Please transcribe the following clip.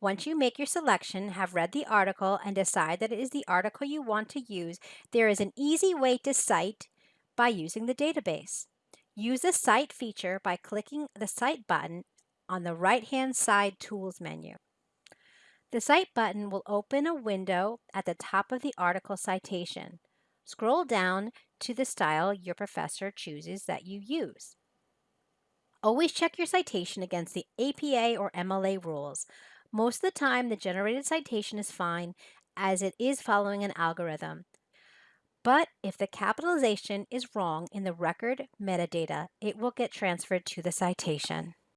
Once you make your selection, have read the article, and decide that it is the article you want to use, there is an easy way to cite by using the database. Use the Cite feature by clicking the Cite button on the right-hand side Tools menu. The Cite button will open a window at the top of the article citation. Scroll down to the style your professor chooses that you use. Always check your citation against the APA or MLA rules. Most of the time, the generated citation is fine as it is following an algorithm. But if the capitalization is wrong in the record metadata, it will get transferred to the citation.